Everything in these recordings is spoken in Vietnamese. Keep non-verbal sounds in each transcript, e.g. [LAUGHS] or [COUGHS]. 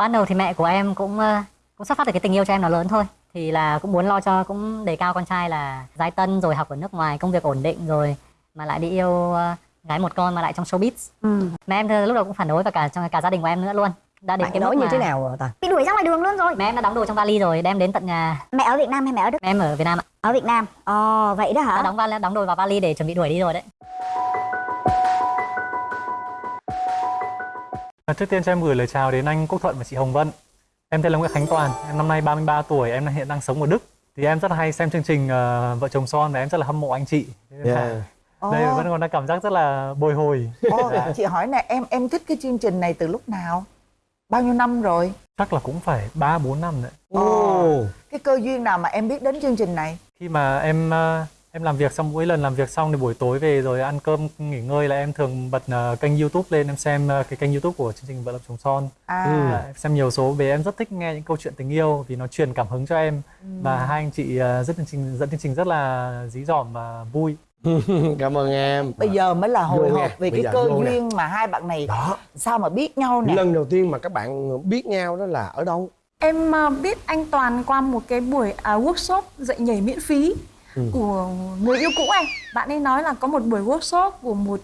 ban đầu thì mẹ của em cũng ờ, cũng xuất phát từ cái tình yêu cho em nó lớn thôi. Thì là cũng muốn lo cho cũng đề cao con trai là giái tân rồi học ở nước ngoài công việc ổn định rồi mà lại đi yêu ờ, gái một con mà lại trong showbiz. Ừ. mẹ em lúc đầu cũng phản đối và cả trong cả gia đình của em nữa luôn. Đã đến bạn cái mức như mà thế nào ta? Bị đuổi ra ngoài đường luôn rồi. Mẹ em đã đóng đồ trong vali rồi đem đến tận nhà. Mẹ ở Việt Nam hay mẹ ở Đức? Mẹ em ở Việt Nam ạ. Ở Việt Nam. Ồ vậy đó đã hả đóng vali đóng đồ vào vali để chuẩn bị đuổi đi rồi đấy Trước tiên cho em gửi lời chào đến anh Quốc Thuận và chị Hồng Vân. Em tên là Nguyễn Khánh Toàn, em năm nay 33 tuổi, em hiện đang sống ở Đức. Thì em rất là hay xem chương trình ờ, Vợ chồng son và em rất là hâm mộ anh chị. Yeah. Đây vẫn còn đang cảm giác rất là bồi hồi. Ồ, chị hỏi nè em em thích cái chương trình này từ lúc nào bao nhiêu năm rồi Chắc là cũng phải 3 4 năm đấy. Ồ, cái cơ duyên nào mà em biết đến chương trình này Khi mà em ờ, em làm việc xong mỗi lần làm việc xong thì buổi tối về rồi ăn cơm nghỉ ngơi là em thường bật ờ, kênh YouTube lên em xem ờ, cái kênh YouTube của chương trình Vợ chồng son. à. Ừ. Em xem nhiều số về em rất thích nghe những câu chuyện tình yêu vì nó truyền cảm hứng cho em. Và hai anh chị ờ, rất chương trình dẫn chương trình rất là dí dỏm và vui. [LAUGHS] cảm ơn em. Bây giờ mới là hồi hộp về bây cái cơ vô nè. duyên mà hai bạn này đó. sao mà biết nhau nè? Lần đầu tiên mà các bạn biết nhau đó là ở đâu? Em biết anh Toàn qua một cái buổi à, workshop dạy nhảy miễn phí Ừ. của người yêu cũ anh. Bạn ấy nói là có một buổi workshop của một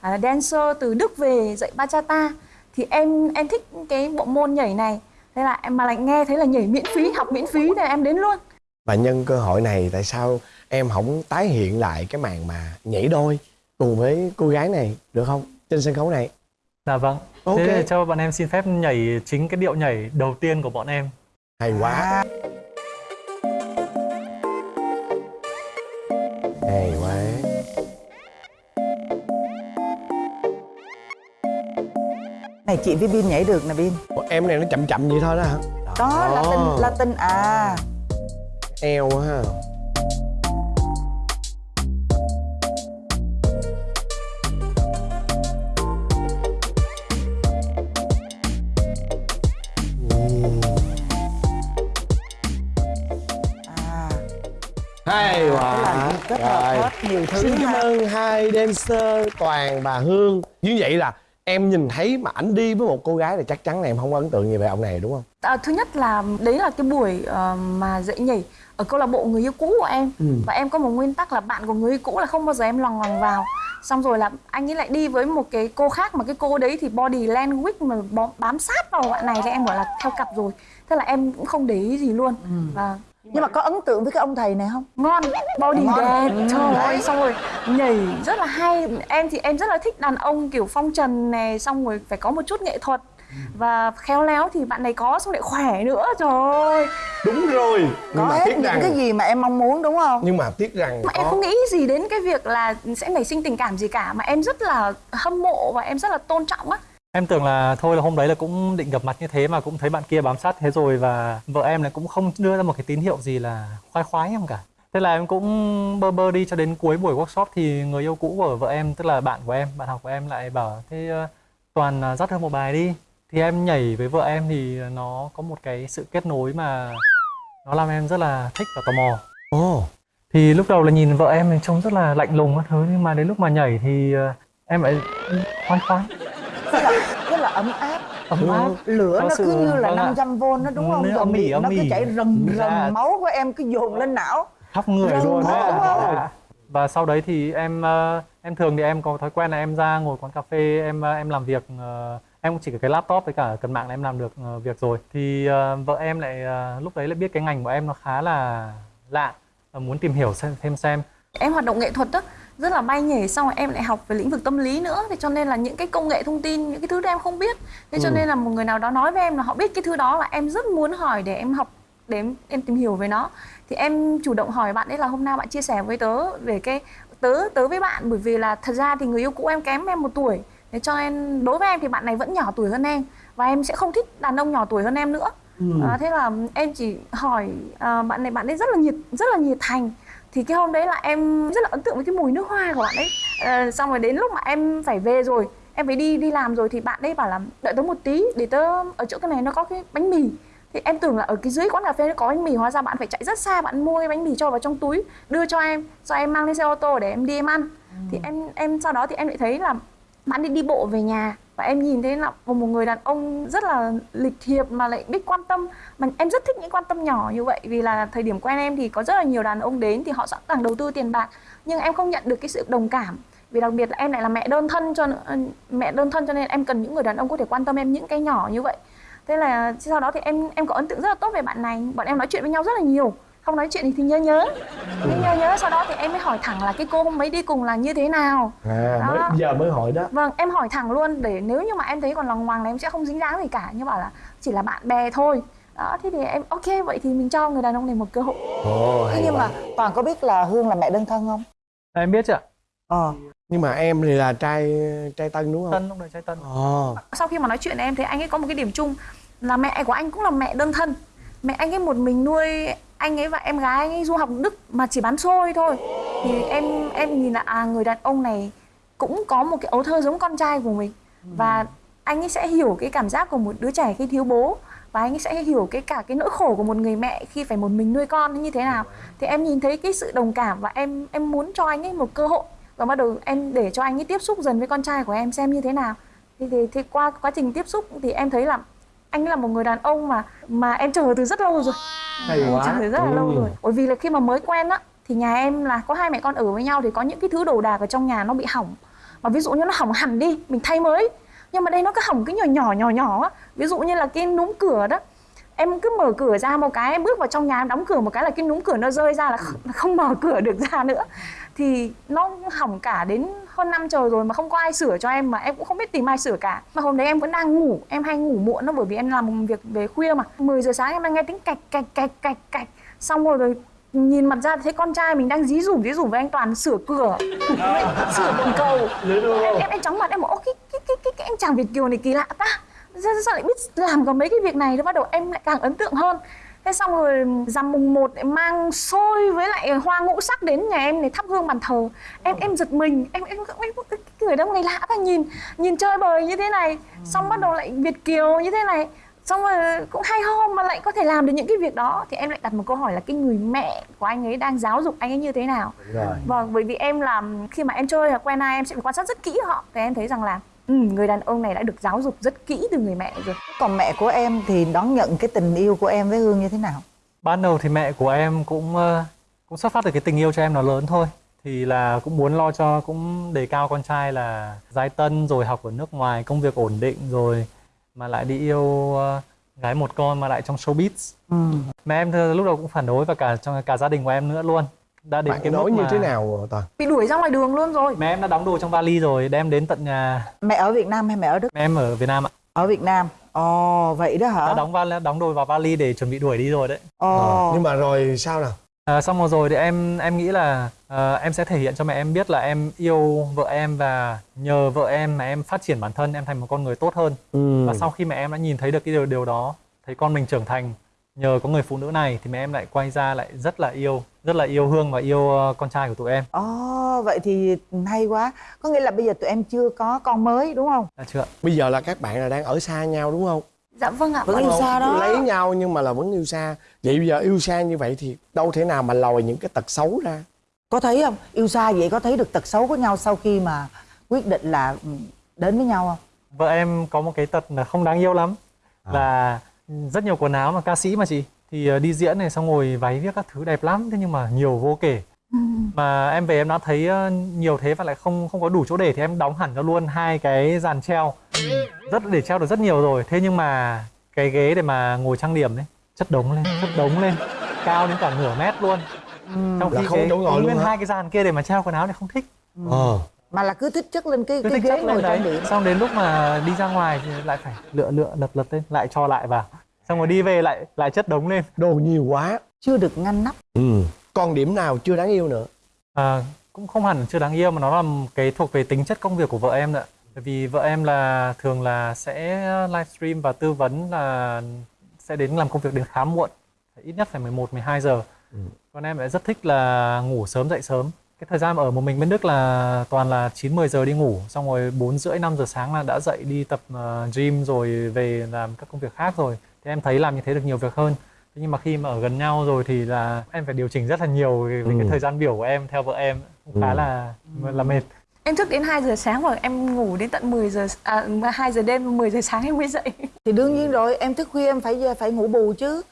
à, dancer từ Đức về dạy bachata. Thì em em thích cái bộ môn nhảy này. Thế là em mà lại nghe thấy là nhảy miễn phí, học miễn phí thì em đến luôn. và nhân cơ hội này tại sao em không tái hiện lại cái màn mà nhảy đôi cùng với cô gái này được không trên sân khấu này Dạ vâng. Ok. Thế cho bọn em xin phép nhảy chính cái điệu nhảy đầu tiên của bọn em. hay quá à, hay quá. Này chị với Bin nhảy được nè Bin. Ủa, em này nó chậm chậm vậy thôi đó hả? Đó Đó. Latin Latin à. Eo quá ha kết hợp Rồi. hết nhiều thứ Xin cảm ơn hai dancer Toàn và Hương. Như vậy là em nhìn thấy mà ảnh đi với một cô gái thì chắc chắn là em không có ấn tượng gì về ông này đúng không? À, thứ nhất là đấy là cái buổi ờ, mà dạy nhảy ở câu lạc bộ người yêu cũ của em. Ừ. và em có một nguyên tắc là bạn của người yêu cũ là không bao giờ em lòng lòng vào. Xong rồi là anh ấy lại đi với một cái cô khác mà cái cô đấy thì body language mà bám sát vào bạn này thì em bảo là theo cặp rồi. Thế là em cũng không để ý gì luôn. Và nhưng mà có ấn tượng với cái ông thầy này không? Ngon body Ngon. đẹp. Ừ. trời ơi xong rồi nhảy rất là hay. Em thì em rất là thích đàn ông kiểu phong trần này xong rồi phải có một chút nghệ thuật. Và khéo léo thì bạn này có xong lại khỏe nữa. Trời ơi. Đúng rồi. Nhưng có mà hết tiếc những rằng cái gì mà em mong muốn đúng không? Nhưng mà tiếc rằng mà em có. không nghĩ gì đến cái việc là sẽ nảy sinh tình cảm gì cả. Mà em rất là hâm mộ và em rất là tôn trọng á Em tưởng là thôi là hôm đấy là cũng định gặp mặt như thế mà cũng thấy bạn kia bám sát thế rồi và vợ em lại cũng không đưa ra một cái tín hiệu gì là khoái khoái em cả. Thế là em cũng bơ bơ đi cho đến cuối buổi workshop thì người yêu cũ của vợ em tức là bạn của em, bạn học của em lại bảo thế Toàn ờ, dắt hơn một bài đi. Thì em nhảy với vợ em thì nó có một cái sự kết nối mà nó làm em rất là thích và tò mò. Ồ Thì lúc đầu là nhìn vợ em thì trông rất là lạnh lùng các thứ nhưng mà đến lúc mà nhảy thì ờ, em lại khoái khoái, rất là, rất là ấm áp ấm áp. lửa nó sự- cứ như là vâng ạ. 500V nó đúng không nó Rồi miệng nó cứ chảy rần Dạ. rần máu của em cứ dồn lên não khắp người Rần luôn đấy? Dạ. và sau đấy thì em ờ, em thường thì em có thói quen là em ra ngồi quán cà phê em ờ, em làm việc ờ, em cũng chỉ có cái laptop với cả cần mạng là em làm được việc rồi thì vợ em lại lúc đấy lại biết cái ngành của em nó khá là lạ và muốn tìm hiểu xem thêm xem em hoạt động nghệ thuật đó rất là bay nhảy xong rồi em lại học về lĩnh vực tâm lý nữa. Thì cho nên là những cái công nghệ thông tin những cái thứ đó em không biết. Thế cho Ừ. nên là một người nào đó nói với em là họ biết cái thứ đó là em rất muốn hỏi để em học để em, em tìm hiểu về nó. Thì em chủ động hỏi bạn ấy là hôm nào bạn chia sẻ với tớ về cái tớ tớ với bạn. Bởi vì là thật ra thì người yêu cũ em kém em một tuổi. Thế cho nên đối với em thì bạn này vẫn nhỏ tuổi hơn em. Và em sẽ không thích đàn ông nhỏ tuổi hơn em nữa. À, thế là em chỉ hỏi à, bạn này bạn ấy rất là nhiệt rất là nhiệt thành thì cái hôm đấy là em rất là ấn tượng với cái mùi nước hoa của bạn ấy. Ờ, xong rồi đến lúc mà em phải về rồi em phải đi đi làm rồi thì bạn ấy bảo là đợi tớ một tí để tớ ở chỗ cái này nó có cái bánh mì. Thì em tưởng là ở cái dưới quán cà phê nó có bánh mì hóa ra bạn phải chạy rất xa bạn mua cái bánh mì cho vào trong túi đưa cho em cho em mang lên xe ô tô để em đi em ăn. Thì em em sau đó thì em lại thấy là bạn đi đi bộ về nhà và em nhìn thấy là một một người đàn ông rất là lịch thiệp mà lại biết quan tâm. Mà em rất thích những quan tâm nhỏ như vậy vì là thời điểm quen em thì có rất là nhiều đàn ông đến thì họ sẵn sàng đầu tư tiền bạc. Nhưng em không nhận được cái sự đồng cảm. Vì đặc biệt là em lại là mẹ đơn thân cho mẹ đơn thân cho nên em cần những người đàn ông có thể quan tâm em những cái nhỏ như vậy. Thế là sau đó thì em em có ấn tượng rất là tốt về bạn này. Bọn em nói chuyện với nhau rất là nhiều không nói chuyện thì, thì nhớ. Nhớ nhưng nhớ nhớ sau đó thì em mới hỏi thẳng là cái cô hôm ấy đi cùng là như thế nào? À mới, Đó. giờ mới hỏi đó. Vâng em hỏi thẳng luôn để nếu như mà em thấy còn lòng hoàng là em sẽ không dính dáng gì cả. Nhưng bảo là chỉ là bạn bè thôi. Đó thế thì em ok vậy thì mình cho người đàn ông này một cơ hội. Ồ Thế nhưng quá. mà toàn có biết là hương là mẹ đơn thân không? Em biết chứ ạ. Ờ. Nhưng mà em thì là trai trai tân đúng không? Tân lúc đấy trai tân. Ồ. Sau khi mà nói chuyện em thấy anh ấy có một cái điểm chung là mẹ của anh cũng là mẹ đơn thân. Mẹ anh ấy một mình nuôi anh ấy và em gái anh ấy du học Đức mà chỉ bán xôi thôi. Thì em em nhìn là à người đàn ông này cũng có một cái ấu thơ giống con trai của mình. Và anh ấy sẽ hiểu cái cảm giác của một đứa trẻ khi thiếu bố. Và anh ấy sẽ hiểu cái cả cái nỗi khổ của một người mẹ khi phải một mình nuôi con như thế nào. Thì em nhìn thấy cái sự đồng cảm và em em muốn cho anh ấy một cơ hội. Và bắt đầu em để cho anh ấy tiếp xúc dần với con trai của em xem như thế nào. Thì, thì, thì qua quá trình tiếp xúc thì em thấy là anh là một người đàn ông mà mà em chờ từ rất lâu rồi. Hay em quá. chờ từ rất là lâu Ừ. rồi. Bởi vì là khi mà mới quen á thì nhà em là có hai mẹ con ở với nhau thì có những cái thứ đồ đạc ở trong nhà nó bị hỏng. Mà ví dụ như nó hỏng hẳn đi mình thay mới. Nhưng mà đây nó cứ hỏng cái nhỏ nhỏ nhỏ nhỏ á. Ví dụ như là cái núm cửa đó em cứ mở cửa ra một cái em bước vào trong nhà em đóng cửa một cái là cái núm cửa nó rơi ra là không mở cửa được ra nữa thì nó hỏng cả đến hơn năm trời rồi mà không có ai sửa cho em mà em cũng không biết tìm ai sửa cả. Mà hôm đấy em vẫn đang ngủ em hay ngủ muộn đó bởi vì em làm một việc về khuya mà. 10 giờ sáng em đang nghe tiếng cạch cạch cạch cạch cạch. Xong rồi rồi nhìn mặt ra thấy con trai mình đang dí dủm dí dủm với anh toàn sửa cửa. [LAUGHS] Sửa bồn cầu. Em em em chóng mặt em bảo "Ô, cái cái cái cái, cái anh chàng việt kiều này kỳ lạ ta. Sao, sao lại biết làm có mấy cái việc này đó bắt đầu em lại càng ấn tượng hơn thế xong rồi rằm mùng một lại mang xôi với lại hoa ngũ sắc đến nhà em để thắp hương bàn thờ. Em em giật mình em em, em, em cái người ông này lạ ta nhìn nhìn chơi bời như thế này. Xong bắt đầu lại việt kiều như thế này. Xong rồi cũng hay ho mà lại có thể làm được những cái việc đó. Thì em lại đặt một câu hỏi là cái người mẹ của anh ấy đang giáo dục anh ấy như thế nào? Vâng, bởi vì em làm khi mà em chơi hoặc quen ai em sẽ quan sát rất kỹ họ. Thì em thấy rằng là ừ, người đàn ông này đã được giáo dục rất kỹ từ người mẹ rồi. còn mẹ của em thì đón nhận cái tình yêu của em với hương như thế nào ban đầu thì mẹ của em cũng ờ, cũng xuất phát từ cái tình yêu cho em nó lớn thôi thì là cũng muốn lo cho cũng đề cao con trai là giai tân rồi học ở nước ngoài công việc ổn định rồi mà lại đi yêu ờ, gái một con mà lại trong showbiz ừ. mẹ em lúc đầu cũng phản đối và cả trong cả gia đình của em nữa luôn đã đến bạn cái nói mức như mà thế nào toàn? Bị đuổi ra ngoài đường luôn rồi. mẹ em đã đóng đồ trong vali rồi đem đến tận nhà. Mẹ ở việt nam hay mẹ ở đức? Mẹ em ở Việt Nam ạ. Ở việt nam. Ồ vậy đó hả? Đã đóng vali đóng đồ vào vali để chuẩn bị đuổi đi rồi đấy. Ồ. Ờ, nhưng mà rồi sao nào? À, xong rồi rồi thì em em nghĩ là ờ, em sẽ thể hiện cho mẹ em biết là em yêu vợ em và nhờ vợ em mà em phát triển bản thân em thành một con người tốt hơn. Ừ. và sau khi mẹ em đã nhìn thấy được cái điều điều đó thấy con mình trưởng thành nhờ có người phụ nữ này thì mẹ em lại quay ra lại rất là yêu rất là yêu hương và yêu ờ, con trai của tụi em. Ồ vậy thì hay quá. Có nghĩa là bây giờ tụi em chưa có con mới đúng không? Là chưa bây giờ là các bạn là đang ở xa nhau đúng không? Dạ vâng ạ. Vẫn yêu xa đó. lấy nhau nhưng mà là vẫn yêu xa. Vậy bây giờ yêu xa như vậy thì đâu thể nào mà lòi những cái tật xấu ra? Có thấy không? Yêu xa vậy có thấy được tật xấu của nhau sau khi mà quyết định là ừ, đến với nhau không? Vợ em có một cái tật là không đáng yêu lắm. Là rất nhiều quần áo mà ca sĩ mà chị. Thì ờ, đi diễn này xong rồi váy viết các thứ đẹp lắm thế nhưng mà nhiều vô kể. Mà em về em đã thấy ờ, nhiều thế và lại không không có đủ chỗ để thì em đóng hẳn cho luôn hai cái dàn treo. Rất để treo được rất nhiều rồi. Thế nhưng mà cái ghế để mà ngồi trang điểm đấy chất đống lên chất đống lên. Cao đến cả nửa mét luôn. Trong Là khi không cái, chỗ ngồi đúng luôn nguyên hai cái dàn kia để mà treo quần áo này không thích. Ờ mà là cứ thích chất lên cái, cứ cái ghế ngồi trang điểm xong đến lúc mà đi ra ngoài thì lại phải lựa lựa lật lật lên lại cho lại vào xong rồi đi về lại lại chất đống lên đồ nhiều quá chưa được ngăn nắp ừ còn điểm nào chưa đáng yêu nữa À, cũng không hẳn chưa đáng yêu mà nó là một cái thuộc về tính chất công việc của vợ em. Bởi vì vợ em là thường là sẽ livestream và tư vấn là sẽ đến làm công việc đến khá muộn, ít nhất phải 11 12 giờ. Ừ. Còn em lại rất thích là ngủ sớm dậy sớm. Cái thời gian ở một mình bên Đức là toàn là 9 10 giờ đi ngủ, xong rồi 4 rưỡi 5 giờ sáng là đã dậy đi tập ờ, gym rồi về làm các công việc khác rồi. Thì em thấy làm như thế được nhiều việc hơn. Thế nhưng mà khi mà ở gần nhau rồi thì là em phải điều chỉnh rất là nhiều về, về Ừ. cái thời gian biểu của em theo vợ em cũng khá Ừ. là là mệt. Em thức đến 2 giờ sáng và em ngủ đến tận 10 giờ à, 2 giờ đêm 10 giờ sáng em mới dậy. [LAUGHS] Thì đương nhiên rồi em thức khuya em phải phải ngủ bù chứ.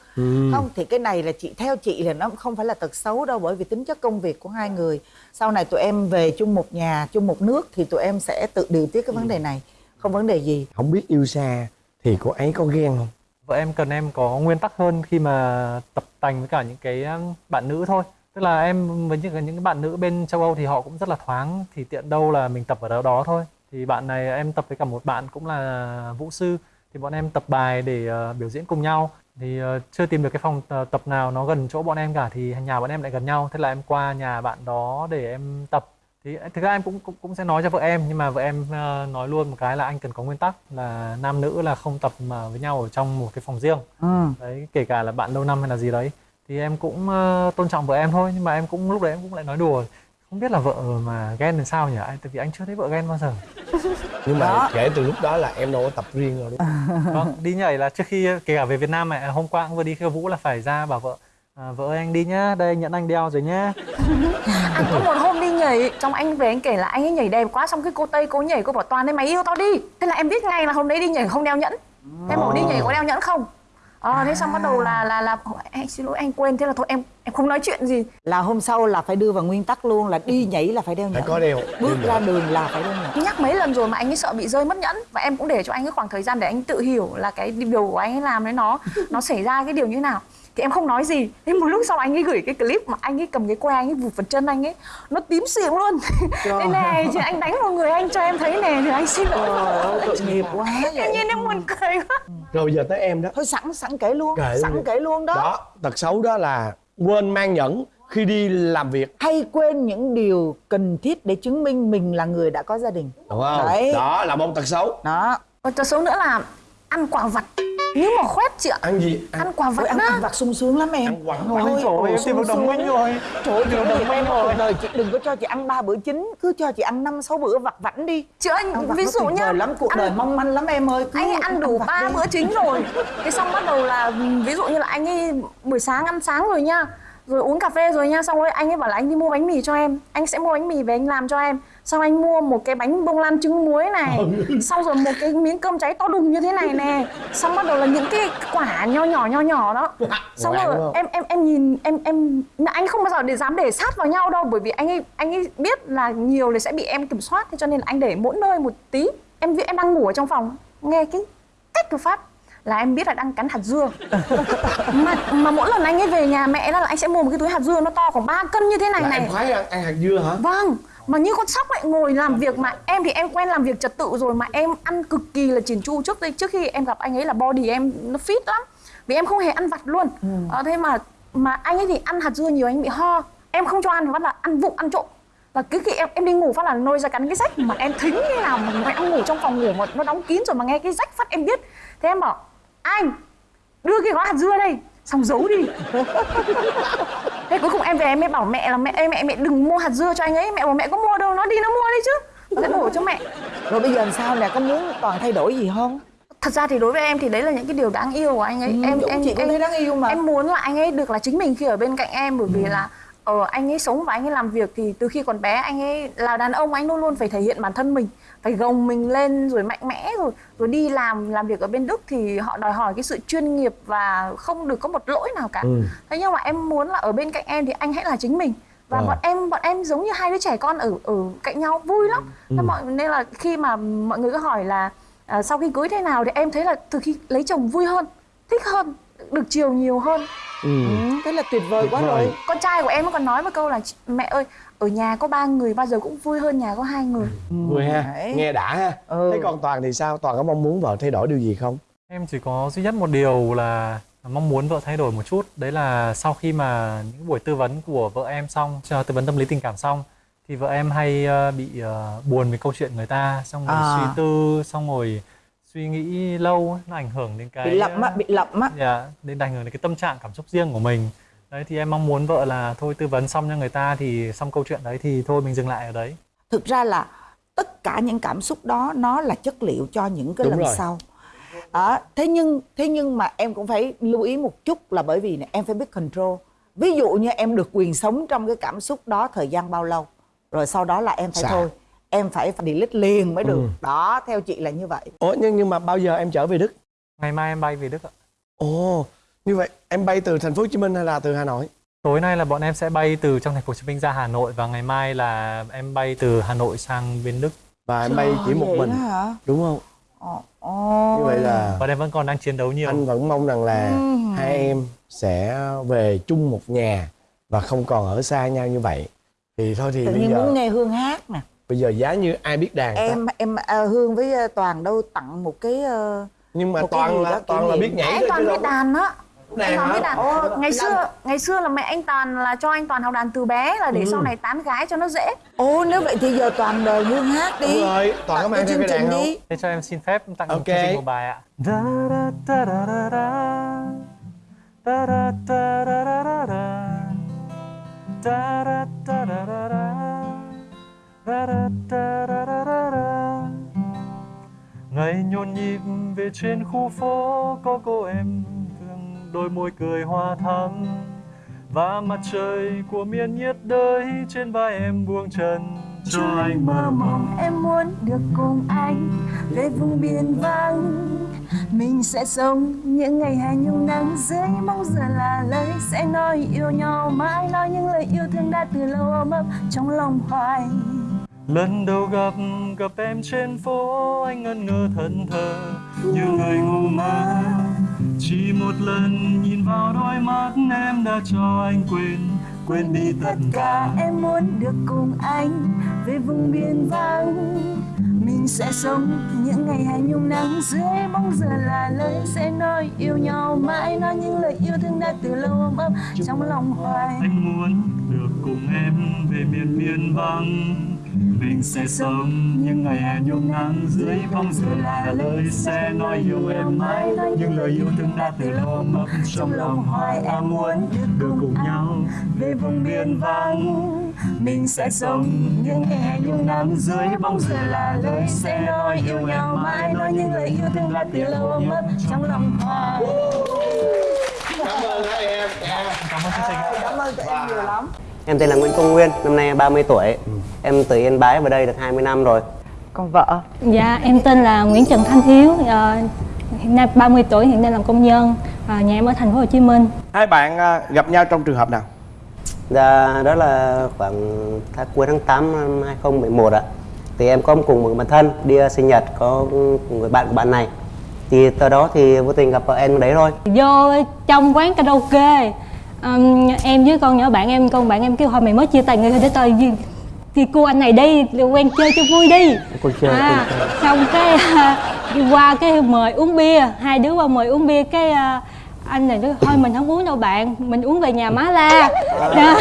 Không thì cái này là chị theo chị là nó không phải là tật xấu đâu bởi vì tính chất công việc của hai người. Sau này tụi em về chung một nhà chung một nước thì tụi em sẽ tự điều tiết cái vấn đề này không vấn đề gì. Không biết yêu xa thì cô ấy có ghen không? Vợ em cần em có nguyên tắc hơn khi mà tập tành với cả những cái bạn nữ thôi tức là em với những những cái bạn nữ bên châu Âu thì họ cũng rất là thoáng thì tiện đâu là mình tập ở đó đó thôi. Thì bạn này em tập với cả một bạn cũng là vũ sư thì bọn em tập bài để uh, biểu diễn cùng nhau. Thì uh, chưa tìm được cái phòng uh, tập nào nó gần chỗ bọn em cả thì nhà bọn em lại gần nhau. Thế là em qua nhà bạn đó để em tập. Thì thực ra em cũng cũng cũng sẽ nói cho vợ em nhưng mà vợ em uh, nói luôn một cái là anh cần có nguyên tắc là nam nữ là không tập mà với nhau ở trong một cái phòng riêng. Ừ. đấy kể cả là bạn lâu năm hay là gì đấy thì em cũng uh, tôn trọng vợ em thôi nhưng mà em cũng lúc đấy em cũng lại nói đùa không biết là vợ mà ghen làm sao nhỉ? Anh tại vì anh chưa thấy vợ ghen bao giờ. [LAUGHS] Nhưng mà Đó. kể từ lúc đó là em đâu có tập riêng rồi đúng không? [LAUGHS] Vâng đi nhảy là trước khi kể cả về Việt Nam này hôm qua cũng vừa đi khiêu vũ là phải ra bảo vợ à, vợ ơi anh đi nhá đây nhận anh đeo rồi nhá. [LAUGHS] Anh có một hôm đi nhảy trong anh về anh kể là anh ấy nhảy đẹp quá xong cái cô tây cô nhảy cô bảo toàn đấy mày yêu tao đi. Thế là em biết ngay là hôm đấy đi nhảy không đeo nhẫn. Thế em bảo đi nhảy có đeo nhẫn không ờ thế xong bắt đầu là là là anh xin lỗi anh quên thế là thôi em em không nói chuyện gì. Là hôm sau là phải đưa vào nguyên tắc luôn là đi nhảy là phải đeo phải nhẫn có đeo. Bước đeo ra đường là phải đeo nhẫn nhắc mấy lần rồi mà anh ấy sợ bị rơi mất nhẫn và em cũng để cho anh ấy khoảng thời gian để anh tự hiểu là cái điều của anh ấy làm đấy nó nó xảy ra cái điều như thế nào thì em không nói gì. Thế một lúc sau anh ấy gửi cái clip mà anh ấy cầm cái que anh ấy vụt vào chân anh ấy nó tím xịn luôn. Thế này chứ anh đánh vào người anh cho em thấy nè thì anh xin lỗi. Tội nghiệp quá tự nhiên em buồn cười quá. Rồi giờ tới em đó. Thôi sẵn sẵn kể luôn Kể sẵn luôn. kể luôn đó. đó tật xấu đó là quên mang nhẫn khi đi làm việc. Hay quên những điều cần thiết để chứng minh mình là người đã có gia đình. Đúng không? Đấy. đó là một tật xấu. Đó. Và tật xấu nữa là ăn quả vặt như mà khoét chị ạ. Ăn gì? Ăn, ăn quả vặt ăn, á ăn vặt sung sướng lắm em. Ăn quả vặt. Ôi, ơi, em tìm đồng minh rồi. trời ơi đồng minh rồi đời chị đừng có cho chị ăn ba bữa chính cứ cho chị ăn năm sáu bữa vặt vảnh đi. Chị ơi ví dụ nhá vời lắm cuộc ăn- đời mong manh lắm em ơi. Cứ anh ấy ăn đủ ba bữa chính rồi. Thế xong bắt đầu là ví dụ như là anh ấy buổi sáng ăn sáng rồi nha rồi uống cà phê rồi nha xong rồi anh ấy bảo là anh đi mua bánh mì cho em anh sẽ mua bánh mì về anh làm cho em. Xong anh mua một cái bánh bông lan trứng muối này xong rồi một cái miếng cơm cháy to đùng như thế này nè. Xong bắt đầu là những cái quả nho nhỏ nho nhỏ đó. Xong rồi em em em nhìn em em anh không bao giờ để dám để sát vào nhau đâu bởi vì anh ấy anh ấy biết là nhiều thì sẽ bị em kiểm soát thế cho nên là anh để mỗi nơi một tí. Em em đang ngủ ở trong phòng nghe cái cách của phát là em biết là đang cắn hạt dưa mà mà mỗi lần anh ấy về nhà mẹ đó là anh sẽ mua một cái túi hạt dưa nó to khoảng 3 cân như thế này là này em khoái ăn, ăn hạt dưa hả Vâng, mà như con sóc lại ngồi làm việc mà em thì em quen làm việc trật tự rồi mà em ăn cực kỳ là chỉn chu trước đây trước khi em gặp anh ấy là body em nó fit lắm. Vì em không hề ăn vặt luôn. Ờ, thế mà mà anh ấy thì ăn hạt dưa nhiều anh bị ho. Em không cho ăn bắt là ăn vụng ăn trộm. Và cứ khi em em đi ngủ phát là nôi ra cắn cái rách mà em thính như nào mà mẹ đang ngủ trong phòng ngủ mà nó đóng kín rồi mà nghe cái rách phát em biết. Thế em bảo anh đưa cái gói hạt dưa đây xong giấu đi. [LAUGHS] Thế cuối cùng em về em mới bảo mẹ là mẹ ơi mẹ mẹ đừng mua hạt dưa cho anh ấy mẹ bảo mẹ có mua đâu nó đi nó mua đi chứ nó sẽ đổ cho mẹ. Rồi bây giờ làm sao nè có muốn toàn thay đổi gì không? Thật ra thì đối với em thì đấy là những cái điều đáng yêu của anh ấy. Ừ, em em chị em thấy đáng yêu mà. em muốn là anh ấy được là chính mình khi ở bên cạnh em bởi vì là ờ anh ấy sống và anh ấy làm việc thì từ khi còn bé anh ấy là đàn ông anh luôn luôn phải thể hiện bản thân mình phải gồng mình lên rồi mạnh mẽ rồi rồi đi làm làm việc ở bên Đức thì họ đòi hỏi cái sự chuyên nghiệp và không được có một lỗi nào cả Ừ. thế nhưng mà em muốn là ở bên cạnh em thì anh hãy là chính mình và Ờ. bọn em bọn em giống như hai đứa trẻ con ở ở cạnh nhau vui lắm Ừ. Thế mọi nên là khi mà mọi người cứ hỏi là à, sau khi cưới thế nào thì em thấy là từ khi lấy chồng vui hơn thích hơn được chiều nhiều hơn ừ. ừ, thế là tuyệt vời Tuyệt quá vời. rồi con trai của em nó còn nói một câu là "Chị- mẹ ơi ở nhà có ba người bao giờ cũng vui hơn nhà có hai người. Vui ha. Đấy. nghe đã ha. Ừ. thế còn toàn thì sao? Toàn có mong muốn vợ thay đổi điều gì không? Em chỉ có duy nhất một điều là mong muốn vợ thay đổi một chút. Đấy là sau khi mà những buổi tư vấn của vợ em xong cho Tư vấn tâm lý tình cảm xong Thì vợ em hay ờ, bị ờ, buồn về câu chuyện người ta Xong rồi À. suy tư, xong rồi suy nghĩ lâu Nó ảnh hưởng đến cái bị lậm á ờ, bị lậm á. Dạ, đến ảnh hưởng đến cái tâm trạng cảm xúc riêng của mình Đấy thì em mong muốn vợ là thôi tư vấn xong cho người ta thì xong câu chuyện đấy thì thôi mình dừng lại ở đấy thực ra là tất cả những cảm xúc đó nó là chất liệu cho những cái Đúng lần rồi. sau đó. thế nhưng thế nhưng mà em cũng phải lưu ý một chút là bởi vì này, em phải biết control ví dụ như em được quyền sống trong cái cảm xúc đó thời gian bao lâu rồi sau đó là em phải Xả. thôi em phải delete liền mới được Ừ. đó theo chị là như vậy ủa nhưng nhưng mà bao giờ em trở về đức ngày mai em bay về đức ạ ồ như vậy em bay từ thành phố hồ chí minh hay là từ hà nội? Tối nay là bọn em sẽ bay từ trong thành phố hồ chí minh ra hà nội và ngày mai là em bay từ hà nội sang bên đức và em bay chỉ một mình đó hả? đúng không? Như vậy là bọn em vẫn còn đang chiến đấu nhiều. anh vẫn mong rằng là Ừ. hai em sẽ về chung một nhà và không còn ở xa nhau như vậy. Thì thôi thì tự bây giờ muốn nghe hương hát nè. Bây giờ giá như ai biết đàn ta. em em à, hương với à, toàn đâu tặng một cái ờ, nhưng mà toàn là đó toàn là biết nhảy thôi toàn chứ biết đâu. có đàn á đàn anh toàn hả? biết đàn Ồ, ngày đàn. xưa ngày xưa là mẹ anh toàn là cho anh toàn học đàn từ bé là để Ừ. sau này tán gái cho nó dễ Ồ nếu vậy thì giờ toàn đời hương hát đi đúng rồi toàn có mang cái đàn đi thế cho em xin phép tặng Ok. một chương trình một bài ạ. Ngày nhộn nhịp về trên khu phố có cô em đôi môi cười hoa thắm và mặt trời của miền nhiệt đới trên vai em buông chân. Cho anh mơ mộng em muốn được cùng anh về vùng biển vắng. Mình sẽ sống những ngày hè nhung nắng dưới mong giờ là lời sẽ nói yêu nhau mãi. Nói những lời yêu thương đã từ lâu ôm ấp trong lòng hoài. Lần đầu gặp gặp em trên phố anh ngẩn ngơ thẫn thờ như người ngu mơ chỉ một lần nhìn vào đôi mắt em đã cho anh quên. Quên đi tất cả em muốn được cùng anh về vùng biển vắng. Mình sẽ sống những ngày hè nhung nắng dưới bóng giờ là lời sẽ nói yêu nhau mãi. Nói những lời yêu thương đã từ lâu ôm ấp trong lòng hoài. anh muốn được cùng em về miền biên vắng mình sẽ sống những ngày hè nhung nắng dưới bóng giờ là lời sẽ nói yêu em mãi. Những lời yêu thương đã từ lâu ôm ấp trong lòng hoài em muốn được cùng nhau về vùng biển vắng. Mình sẽ sống những ngày hè nhung nắng dưới bóng giờ là lời sẽ nói yêu nhau mãi. Nói những lời yêu thương đã từ lâu ôm ấp trong lòng hoài. Cảm ơn hai em cảm ơn chương trình cảm ơn tụi em nhiều lắm Em tên là Nguyễn Công Nguyên, năm nay 30 tuổi. Em từ Yên Bái vào đây được 20 năm rồi. còn vợ Dạ, em tên là Nguyễn Trần Thanh Hiếu, ờ, hiện nay 30 tuổi, hiện nay làm công nhân, à, nhà em ở thành phố Hồ Chí Minh. hai bạn à, gặp nhau trong trường hợp nào Dạ, đó là khoảng tháng cuối tháng 8 năm 2011 ạ. Thì em có cùng một bạn thân đi sinh nhật có người bạn của bạn này. Thì từ đó thì vô tình gặp vợ em đấy thôi. Vô trong quán karaoke, ừm, em với con nhỏ bạn em, con bạn em kêu thôi mày mới chia tay người thôi để tao đi, đi cô anh này đi, quen chơi cho vui đi. Cô chơi, à, cô chơi. xong cái đi qua cái mời uống bia, hai đứa qua mời uống bia cái à, anh này nói thôi mình không uống đâu bạn, mình uống về nhà má la. [LAUGHS] Đó.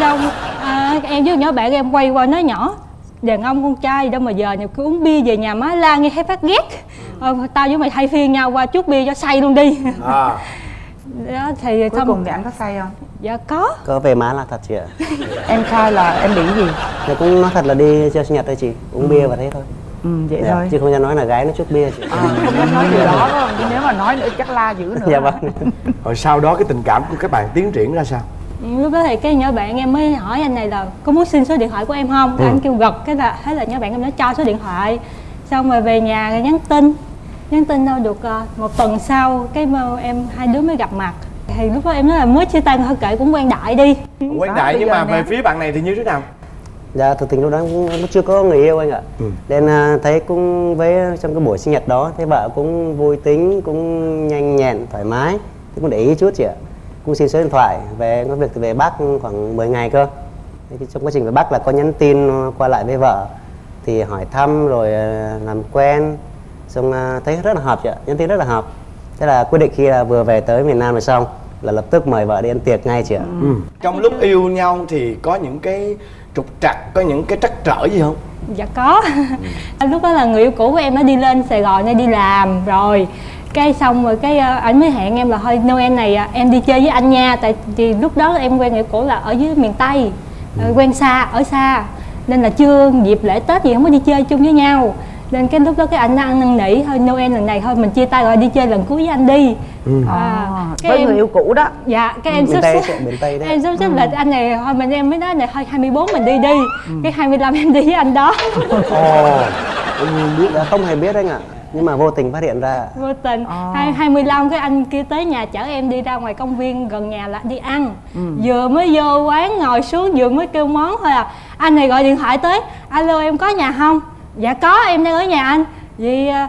xong à, em với nhỏ bạn em quay qua nói nhỏ đàn ông con trai đâu mà giờ nhiều cứ uống bia về nhà má la nghe thấy phát ghét ờ, tao với mày thay phiên nhau qua chút bia cho say luôn đi à [LAUGHS] đó thì cuối xong cùng thì anh có say không? Dạ có. Có về má là thật chị ạ. [LAUGHS] em khai là em bị gì? Thì cũng nói thật là đi chơi sinh nhật thôi chị, uống bia và thế thôi. ừ vậy Dạ, thôi. Chứ không dám nói là gái nó chút bia chị. à, không dám nói điều đó không? Chứ nếu mà nói nữa chắc la dữ nữa. Dạ vâng. [LAUGHS] rồi sau đó cái tình cảm của các bạn tiến triển ra sao? Lúc đó thì cái nhỏ bạn em mới hỏi anh này là có muốn xin số điện thoại của em không? Cái anh kêu gật cái là thế là nhỏ bạn em nó cho số điện thoại. Xong rồi về nhà rồi nhắn tin nhắn tin đâu được ờ, một tuần sau cái mà em hai đứa mới gặp mặt thì lúc đó em nói là mới chia tay thôi kệ cũng quen đại đi quen Đó, đại nhưng mà nè. về phía bạn này thì như thế nào Dạ, thực tình lúc đó cũng cũng chưa có người yêu anh ạ. Ừ. Nên à, thấy cũng với trong cái buổi sinh nhật đó, thấy vợ cũng vui tính, cũng nhanh nhẹn, thoải mái. Thế cũng để ý chút chị ạ. Cũng xin số điện thoại, về có việc thì về Bắc khoảng 10 ngày cơ. Thế thì trong quá trình về Bắc là có nhắn tin qua lại với vợ. Thì hỏi thăm rồi à, làm quen. Xong à, thấy rất là hợp chị ạ, nhắn tin rất là hợp. Thế là quyết định khi là vừa về tới miền Nam rồi xong là lập tức mời vợ đi ăn tiệc ngay chị ạ. ừ. trong lúc yêu nhau thì có những cái trục trặc có những cái trắc trở gì không? Dạ có. [LAUGHS] Lúc đó là người yêu cũ của em nó đi lên Sài Gòn để đi làm rồi. Cái xong rồi cái ảnh mới hẹn em là thôi Noel này à, em đi chơi với anh nha. Tại vì lúc đó em quen người yêu cũ là ở dưới miền Tây ờ, quen xa ở xa. Nên là chưa dịp lễ Tết gì không có đi chơi chung với nhau nên cái lúc đó cái anh ăn năn nỉ thôi Noel lần này thôi mình chia tay rồi đi chơi lần cuối với anh đi. À, cái với em người yêu cũ đó. Dạ cái em sắp xếp em sắp xếp lịch anh này thôi mình em mới nói này thôi 24 mình đi đi. Cái 25 em đi với anh đó. Ồ, biết không hề biết anh ạ. Nhưng mà vô tình phát hiện ra. vô tình. Hai hai mươi lăm cái anh kia tới nhà chở em đi ra ngoài công viên gần nhà là đi ăn. Vừa mới vô quán ngồi xuống vừa mới kêu món thôi à. Anh này gọi điện thoại tới. Alo em có nhà không dạ có em đang ở nhà anh. Vậy à,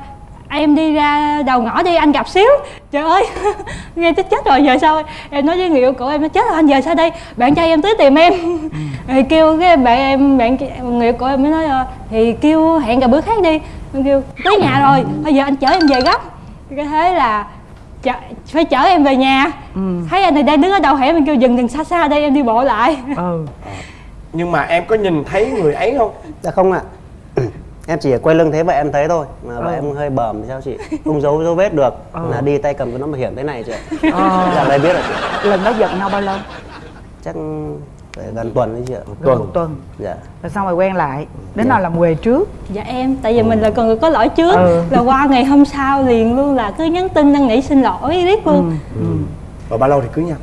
em đi ra đầu ngõ đi anh gặp xíu. Trời ơi [LAUGHS] nghe chết chết rồi giờ sao? Em nói với người yêu cũ em nói chết rồi anh giờ sao đây? Bạn trai em tới tìm em. Thì kêu cái bạn em bạn người yêu cũ em mới nói ờ, thì kêu hẹn gặp bữa khác đi. Em kêu tới nhà rồi bây giờ anh chở em về gấp. Cái thế là chở, phải chở em về nhà. Thấy anh này đang đứng ở đầu hẻm mình kêu dừng dừng xa xa đây em đi bộ lại. Ừ. Nhưng mà em có nhìn thấy người ấy không? Dạ không ạ. Em chỉ quay lưng thế vậy em thấy thôi mà vậy em hơi bầm thì sao chị? Không giấu dấu vết được là đi tay cầm cái nón bảo hiểm thế này chị ạ. [LAUGHS] Dạ đây biết rồi chị. Lần đó giận nhau bao lâu? Chắc phải gần tuần đấy chị ạ. Gần một tuần. Dạ. Rồi xong rồi quen lại. Đến nào làm quề trước. Dạ em tại vì mình là con người có lỗi trước. Ừ. là qua ngày hôm sau liền luôn là cứ nhắn tin năn nỉ xin lỗi riết luôn. Rồi bao lâu thì cưới nhau?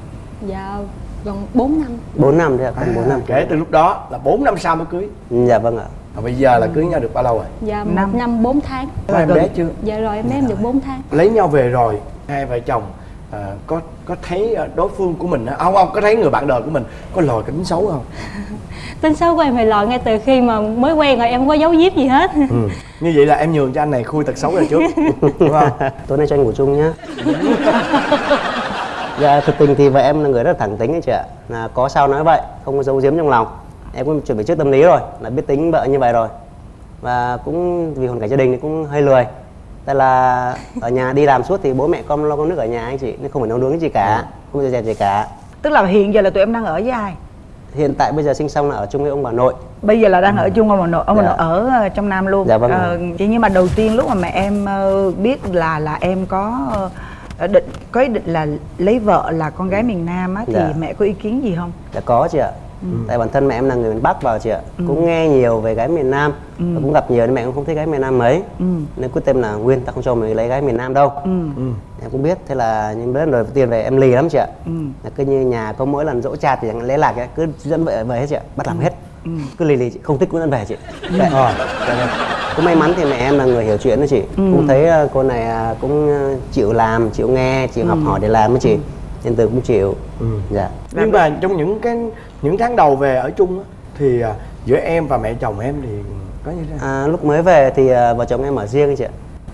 Dạ gần 4 năm. 4 năm đấy ạ còn 4 năm. Kể từ lúc đó là 4 năm sau mới cưới. Dạ vâng ạ và bây giờ là cưới nhau được bao lâu rồi? Dạ Năm. một năm. 4 tháng. Có em bé chưa? Dạ rồi em bé em được 4 tháng. Lấy nhau về rồi hai vợ chồng à, có có thấy à, đối phương của mình á- không không có thấy người bạn đời của mình có lòi cái tính xấu không? [LAUGHS] Tính xấu của em thì lòi ngay từ khi mà mới quen rồi em không có giấu giếm gì hết. Ừ. như vậy là em nhường cho anh này khui tật xấu ra trước đúng không? [LAUGHS] Tối nay cho anh ngủ chung nhá. [LAUGHS] Dạ thực tình thì vợ em là người rất là thẳng tính ấy chị ạ. Là có sao nói vậy không có giấu giếm trong lòng em cũng chuẩn bị trước tâm lý rồi là biết tính vợ như vậy rồi. Và cũng vì hoàn cảnh gia đình thì cũng hơi lười. Tại là ở nhà đi làm suốt thì bố mẹ con lo con nước ở nhà anh chị nên không phải nấu nướng gì cả không phải dẹp gì cả. Tức là hiện giờ là tụi em đang ở với ai? Hiện tại bây giờ sinh xong là ở chung với ông bà nội. Bây giờ là đang ở chung ông bà nội ông bà Dạ. nội ở ờ, trong nam luôn. Dạ vâng. Ờ, chỉ nhưng mà đầu tiên lúc mà mẹ em ờ, biết là là em có ờ, định có ý định là lấy vợ là con gái miền nam á thì Dạ. mẹ có ý kiến gì không? Dạ có chị ạ Tại bản thân mẹ em là người miền Bắc vào chị ạ. Cũng nghe nhiều về gái miền Nam. Và cũng gặp nhiều nên mẹ cũng không thích gái miền Nam mấy. Nên quyết tâm là Nguyên ta không cho mày lấy gái miền Nam đâu. Em cũng biết Thế là nhưng đến rồi tiền về em lì lắm chị ạ. Là Cứ như nhà có mỗi lần dỗ chạt thì chẳng lấy lạc ấy, Cứ dẫn vợ về hết chị ạ. Bắt làm hết. Cứ lì lì chị Không thích cũng dẫn về chị. Vậy. Dạ. Cũng may mắn thì mẹ em là người hiểu chuyện đó chị. Cũng thấy ờ, cô này à, cũng ờ, chịu làm, chịu nghe, chịu học hỏi để làm đó chị. Nên từ cũng chịu. Dạ. Nhưng mà trong những cái những tháng đầu về ở chung á, thì à, giữa em và mẹ chồng em thì có như thế nào À, lúc mới về thì à, vợ chồng em ở riêng chị ạ.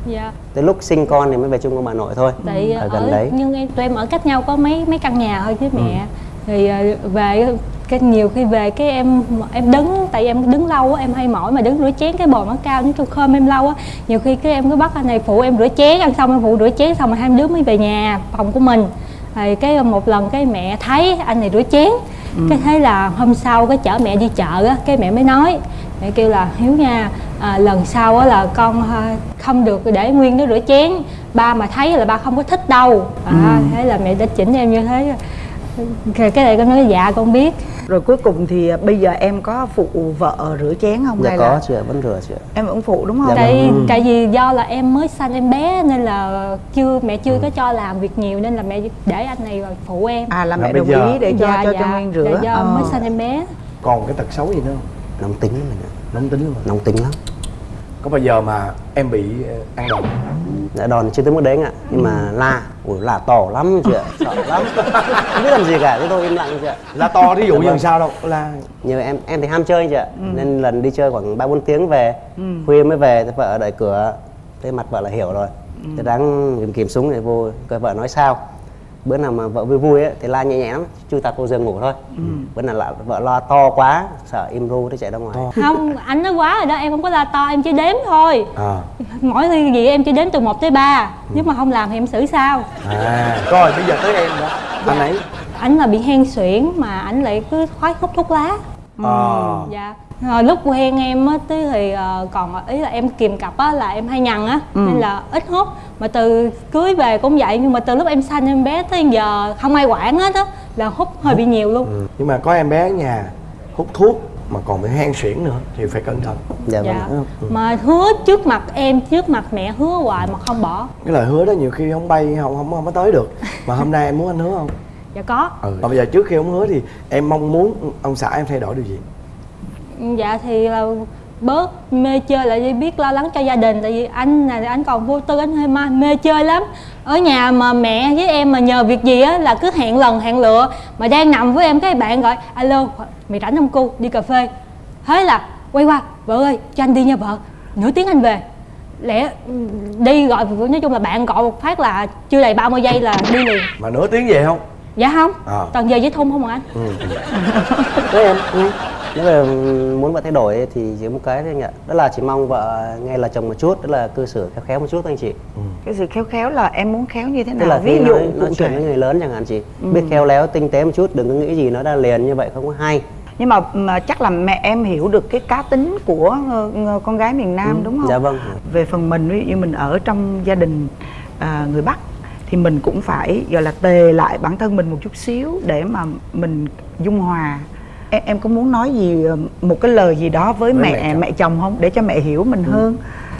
dạ Tới lúc sinh con thì mới về chung với bà nội thôi. tại ở ở, gần đấy. nhưng em tụi em ở cách nhau có mấy mấy căn nhà thôi với mẹ thì ờ, về cái nhiều khi về cái em em đứng tại em đứng lâu á em hay mỏi mà đứng rửa chén cái bồn nó cao nó tôi khơm em lâu á nhiều khi cái em cứ bắt anh này phụ em rửa chén ăn xong em phụ rửa chén xong rồi hai đứa mới về nhà phòng của mình thì cái một lần cái mẹ thấy anh này rửa chén cái thế là hôm sau cái chở mẹ đi chợ á cái mẹ mới nói mẹ kêu là hiếu nha à, lần sau á là con à, không được để nguyên nó rửa chén. Ba mà thấy là ba không có thích đâu. À, thế là mẹ đã chỉnh em như thế cái cái này con nói dạ con biết. Rồi cuối cùng thì bây giờ em có phụ vợ rửa chén không Dạ hay có là chị ạ, vẫn rửa chị ạ. em vẫn phụ đúng không? Dạ tại tại vì do là em mới sanh em bé nên là chưa mẹ chưa có cho làm việc nhiều nên là mẹ để anh này vào phụ em. À là Là mẹ đồng giờ- ý để cho dạ, cho dạ, cho nguyên rửa. Dạ, do Ờ. mới sanh em bé. Còn cái tật xấu gì nữa không? Nóng tính lắm mình ạ. nóng tính luôn mà Nóng tính lắm. Có bao giờ mà em bị ờ, ăn đòn Dạ đòn chưa tới mức đấy anh ạ. Nhưng mà la, ủi la to lắm chị ạ, sợ lắm. Không biết làm gì cả, thế thôi im lặng chị ạ. là to ví dụ Dạ như vâng. làm sao đâu là Nhưng mà em em thì ham chơi chị ạ. Ừ. Nên lần đi chơi khoảng 3 4 tiếng về, khuya mới về, thế vợ ở đợi cửa. Thế mặt vợ là hiểu rồi. Ừ. Thế đáng kìm kìm súng để vô coi vợ nói sao. Bữa nào mà vợ vui vui ấy, thì la nhẹ nhẹ lắm, chui tạt vô giường ngủ thôi. Ừ. Bữa nào là vợ lo to quá, sợ im ru nó chạy ra ngoài. không anh nói quá rồi đó em không có la to em chỉ đếm thôi. À, mỗi khi gì em chỉ đếm từ 1 tới 3 nếu mà không làm thì em xử sao? À. Rồi bây giờ tới em đó. Anh ấy. Ảnh là bị hen suyễn mà ảnh lại cứ khoái hút thuốc lá. Ờ dạ rồi lúc quen em á tí thì ờ, còn ý là em kìm cặp á là em hay nhằn á. Nên là ít hút. Mà từ cưới về cũng vậy nhưng mà từ lúc em sanh em bé tới giờ không ai quản hết á là hút hơi bị nhiều luôn. Ừ. nhưng mà có em bé ở nhà hút thuốc mà còn bị hen suyễn nữa thì phải cẩn thận. Dạ dạ. vâng. Mà hứa trước mặt em trước mặt mẹ hứa hoài mà không bỏ. Cái lời hứa đó nhiều khi không bay không không không có tới được. Mà hôm nay em muốn anh hứa không? Dạ có. Ừ. còn bây giờ trước khi ông hứa thì em mong muốn ông xã em thay đổi điều gì dạ thì là bớt mê chơi lại đi biết lo lắng cho gia đình tại vì anh này anh còn vô tư anh hơi ma mê chơi lắm. Ở nhà mà mẹ với em mà nhờ việc gì á là cứ hẹn lần hẹn lựa. Mà đang nằm với em cái bạn gọi alo mày rảnh không cô? Đi cà phê. Thế là quay qua vợ ơi cho anh đi nha vợ. Nửa tiếng anh về. Lẽ đi gọi nói chung là bạn gọi một phát là chưa đầy 30 giây là đi liền. Mà nửa tiếng về không? Dạ không. À. toàn về với thun không à anh? Ừ. Em ừ. Nếu mà muốn vợ thay đổi thì chỉ một cái thôi anh ạ. Đó là chỉ mong vợ nghe là chồng một chút đó là cư xử khéo khéo một chút thôi anh chị. Cái sự khéo khéo là em muốn khéo như thế tức nào? Là ví dụ nói, nói chuyện với người lớn chẳng hạn chị. Biết khéo léo tinh tế một chút đừng có nghĩ gì nó ra liền như vậy không có hay. Nhưng mà, mà chắc là mẹ em hiểu được cái cá tính của ờ, con gái miền Nam đúng không? Dạ vâng. Về phần mình ví dụ như mình ở trong gia đình à, người Bắc thì mình cũng phải gọi là tề lại bản thân mình một chút xíu để mà mình dung hòa em, em có muốn nói gì ờ, một cái lời gì đó với, Với mẹ mẹ mẹ chồng. chồng. không? Để cho mẹ hiểu mình hơn.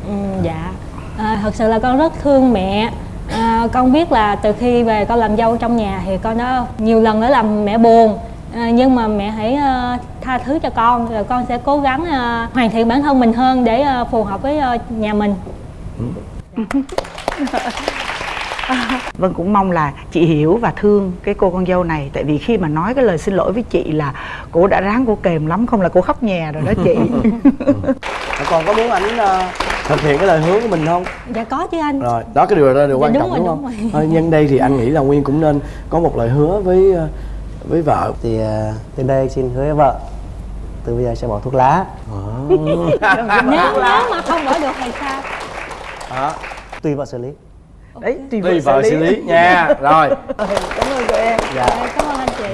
Ừ, dạ. À, thật sự là con rất thương mẹ. À, con biết là từ khi về con làm dâu trong nhà thì con đã nhiều lần đã làm mẹ buồn. À, nhưng mà mẹ hãy à, tha thứ cho con rồi con sẽ cố gắng à, hoàn thiện bản thân mình hơn để à, phù hợp với à, nhà mình [LAUGHS] [LAUGHS] Vân cũng mong là chị hiểu và thương cái cô con dâu này. Tại vì khi mà nói cái lời xin lỗi với chị là Cô đã ráng cô kềm lắm Không là cô khóc nhè rồi đó chị. [LAUGHS] Còn có muốn ảnh ờ, thực hiện cái lời hứa của mình không? Dạ có chứ anh. Rồi đó cái điều đó là điều Dạ, quan đúng trọng rồi, đúng đúng không? rồi. thôi nhân đây thì anh nghĩ là nguyên cũng nên có một lời hứa với ờ, với vợ. Thì à, từ đây xin hứa với vợ từ bây giờ sẽ bỏ thuốc lá. [LAUGHS] Nếu nếu mà không bỏ được thì sao? Đó tùy vợ xử lý Đấy, tùy tùy vợ xử lý. nha. [LAUGHS] Rồi. Cảm ơn tụi em. Dạ. Cảm ơn anh chị.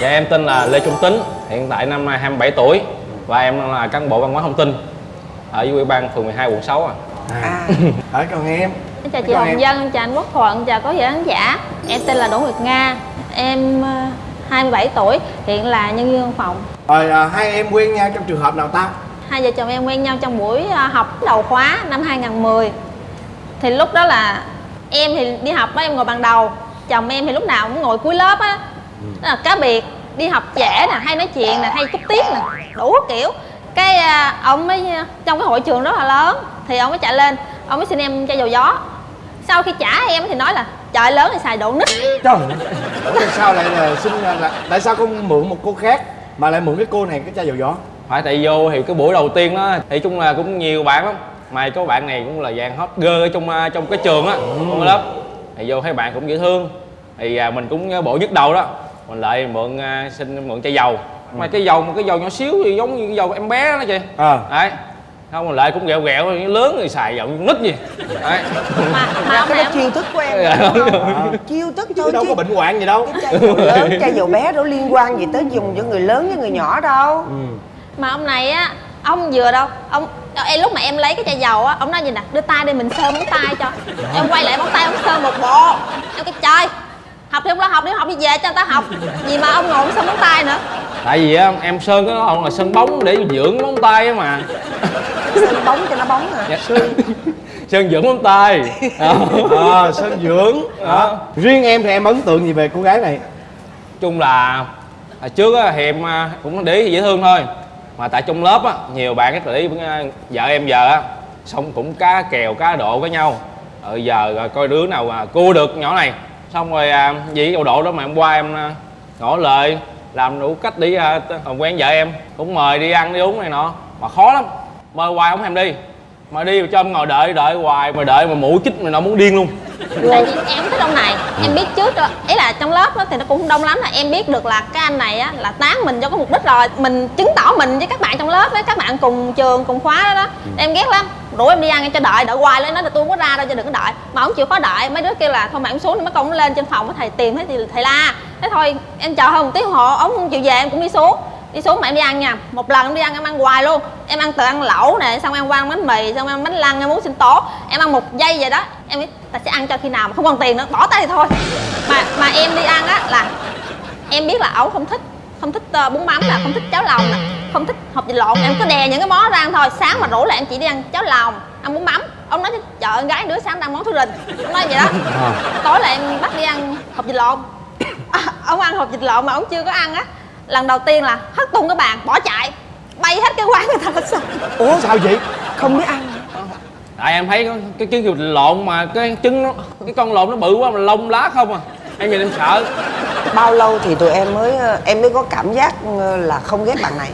Dạ em tên là Lê Trung Tính, hiện tại năm nay 27 tuổi và em là cán bộ văn hóa thông tin ở dưới ủy ban phường 12 quận 6 à. à. [LAUGHS] ở còn em. Chào chị Hồng em. Dân, chào anh Quốc Thuận, chào quý vị khán giả. Em tên là Đỗ Nguyệt Nga. Em ờ, 27 tuổi, hiện là nhân viên văn phòng. Rồi à, hai em quen nhau trong trường hợp nào ta Hai vợ chồng em quen nhau trong buổi ờ, học đầu khóa năm 2010 Thì lúc đó là em thì đi học á, em ngồi bàn đầu Chồng em thì lúc nào cũng ngồi cuối lớp á. Đó là cá biệt, đi học trễ nè, hay nói chuyện nè, hay cúp tiết nè Đủ kiểu. Cái ờ, ông mới, trong cái hội trường rất là lớn Thì ông mới chạy lên, ông mới xin em chai dầu gió. Sau khi trả em thì nói là trời lớn thì xài độ nít. Trời tại sao lại là xin là tại sao con mượn một cô khác mà lại mượn cái cô này cái chai dầu gió Phải tại vô thì cái buổi đầu tiên đó thì chung là cũng nhiều bạn lắm. Mà có bạn này cũng là dạng hot girl ở trong à, trong cái trường á trong cái lớp. Thì vô thấy bạn cũng dễ thương. Thì à, mình cũng bộ nhức đầu đó. Mình lại mượn à, xin mượn chai dầu. Mà cái dầu một cái dầu nhỏ xíu gì giống như cái dầu em bé đó chị à. Đấy. Không mình lại cũng ghẹo ghẹo lớn thì xài dầu nít gì. Đấy. Mà mà cái đó chiêu thức của em. Dạ, đúng không? chiêu thức thôi chứ đâu chứ có bệnh hoạn gì đâu. chai dầu lớn chai dầu bé đâu liên quan gì tới dùng cho người lớn với người nhỏ đâu mà ông này á ông vừa đâu ông em lúc mà em lấy cái chai dầu á ông nói gì nè đưa tay đi mình sơ móng tay cho. Em quay lại móng tay ông sơ một bộ. Em cái trời học thì không lo học đi học đi về cho người ta học. Gì mà ông ngồi ông sơ móng tay nữa. Tại vì á em sơn cái đó là sơn bóng để dưỡng móng tay á mà. Sơn bóng cho nó bóng à. Dạ. sơn dưỡng móng tay. Đó. à, sơn dưỡng. Đó. riêng em thì em ấn tượng gì về cô gái này? Chung là trước á thì em à, cũng để dễ thương thôi mà tại trong lớp á nhiều bạn rất là ý vợ em giờ á xong cũng cá kèo cá độ với nhau. Ờ giờ rồi coi đứa nào mà cua được nhỏ này. Xong rồi à, vì cái độ đó mà hôm qua em à, ngỏ lời làm đủ cách để à, quen vợ em. Cũng mời đi ăn đi uống này nọ. Mà khó lắm. Mời hoài không thèm đi mà đi cho em ngồi đợi đợi hoài mà đợi mà mũi chích mà nó muốn điên luôn. Tại vì em thích ông này em biết trước rồi ý là trong lớp á thì nó cũng không đông lắm là em biết được là cái anh này á là tán mình cho có mục đích rồi mình chứng tỏ mình với các bạn trong lớp với các bạn cùng trường cùng khóa đó đó. Em ghét lắm. Rủ em đi ăn em cho đợi đợi hoài lên nói là tôi không có ra đâu cho đừng có đợi. Mà ông chịu khó đợi. Mấy đứa kêu là thôi mà ông xuống mấy con lên trên phòng thầy tìm thấy thì thầy la. Thế thôi em chờ hơn một tiếng hồ ông không chịu về em cũng đi xuống đi xuống mà em đi ăn nha. Một lần em đi ăn em ăn hoài luôn. Em ăn từ ăn lẩu nè xong em qua ăn bánh mì xong em ăn bánh lăng em muốn sinh tố. Em ăn một giây vậy đó. Em nghĩ ta sẽ ăn cho khi nào mà không còn tiền nữa. Bỏ tay thì thôi. Mà mà em đi ăn á là em biết là ổng không thích không thích ờ, bún mắm nè không thích cháo lòng nè không thích hộp vịt lộn. Em cứ đè những cái món ra ăn thôi. Sáng mà rủ là em chỉ đi ăn cháo lòng ăn bún mắm. Ông nói ơi, con gái đứa sáng ăn món thứ rình ông nói vậy đó. Tối là em bắt đi ăn hộp vịt lộn. À, [COUGHS] ông ăn hộp vịt lộn mà ông chưa có ăn á lần đầu tiên là hất tung cái bàn bỏ chạy. Bay hết cái quán người ta hết sao ủa sao vậy? Không biết ăn. Tại em thấy có cái trứng vịt lộn mà cái trứng nó cái con lộn nó bự quá mà lông lá không à. Em nhìn em sợ. Bao lâu thì tụi em mới em mới có cảm giác ờ, là không ghét bạn này?